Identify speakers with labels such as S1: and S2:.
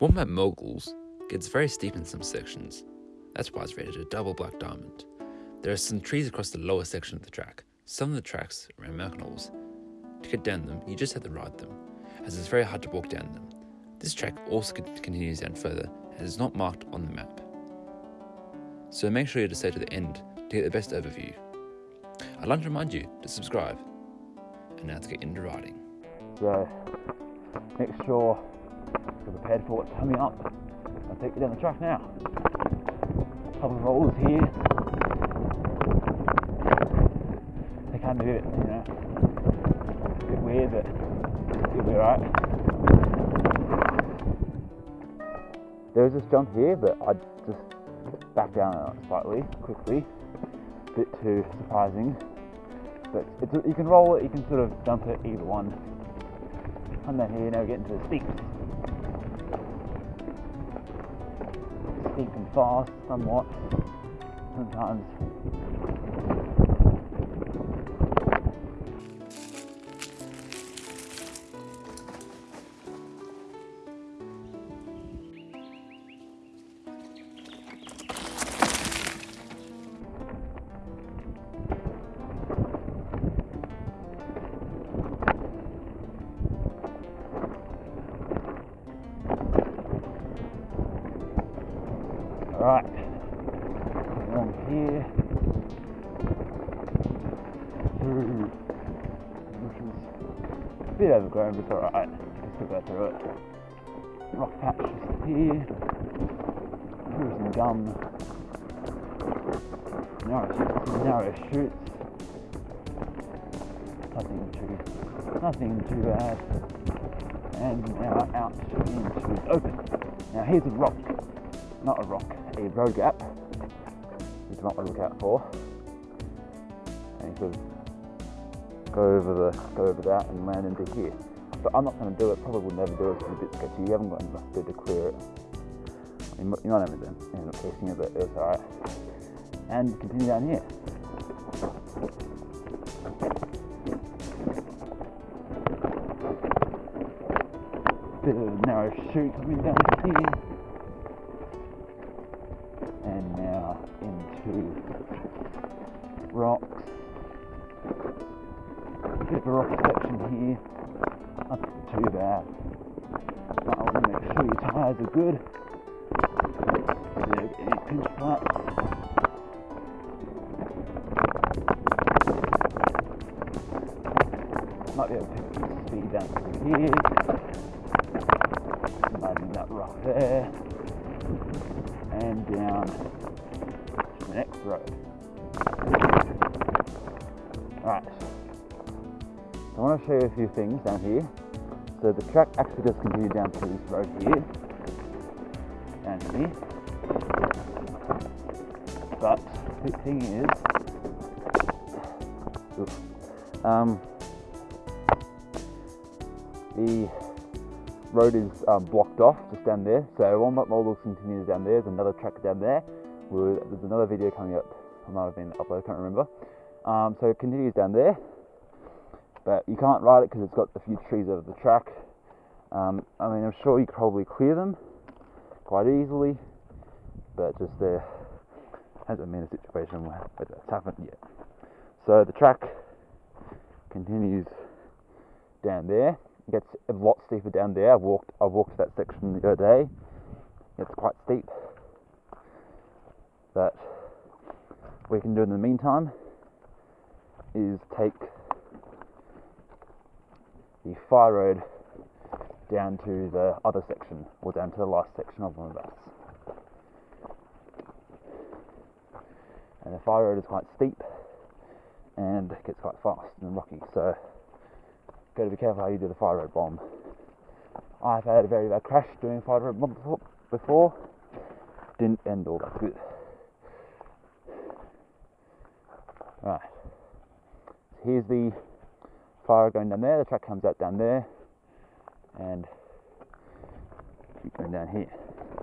S1: Wombat Moguls gets very steep in some sections. That's why it's rated a double black diamond. There are some trees across the lower section of the track. Some of the tracks are American To get down them, you just have to ride them, as it's very hard to walk down them. This track also continues down further and is not marked on the map. So make sure you to stay to the end to get the best overview. I'd like to remind you to subscribe. And now to get into riding.
S2: So make sure prepared for what's coming up. I'll take you down the track now. Couple of rollers here. They can a bit, you know, a bit weird, but you'll be alright. There is this jump here, but I just back down slightly, quickly. A bit too surprising. But you can roll it, you can sort of jump it, either one. And then here, now we get into the steeps. Steep and fast, somewhat. Sometimes Right, along here, hmm. through bushes, a bit overgrown, but it's alright, can still go through it. Rock patch patches here, through some gum, narrow, some narrow chutes, nothing too, nothing too bad, and now out into the open. Now here's a rock, not a rock, a road gap, you might want to look out for. And you could go over the go over that and land into here. But I'm not going to do it. Probably will never do it. It's a bit sketchy. You haven't got enough to clear it. You might, might have end up casing it, but it's alright. And continue down here. Bit of a narrow chute coming down here. Into rocks. Bit of a rocky section here. Not too bad. But I want to make sure your tyres are good. Get any pinch flats. Might be able to pick some speed down through here. Imagine that rock there. And down to the next road. Alright, so I want to show you a few things down here. So the track actually does continue down to this road here, down here. But the thing is, um, the road is um, blocked off just down there. So Wombat Moguls continues down there. There's another track down there there's another video coming up. I might have been uploaded, I can't remember. Um, so it continues down there, but you can't ride it because it's got a few trees over the track. Um, I mean, I'm sure you could probably clear them quite easily, but just there hasn't been a situation where that's happened yet. So the track continues down there. Gets a lot steeper down there. I've walked I've walked that section the other day. It's quite steep. But what we can do in the meantime is take the fire road down to the other section or down to the last section of one of us. And the fire road is quite steep and gets quite fast and rocky, so got to be careful how you do the fire road bomb. I've had a very bad crash doing fire road bomb before, didn't end all that good. Right. Here's the fire going down there. The track comes out down there, and keep going down here.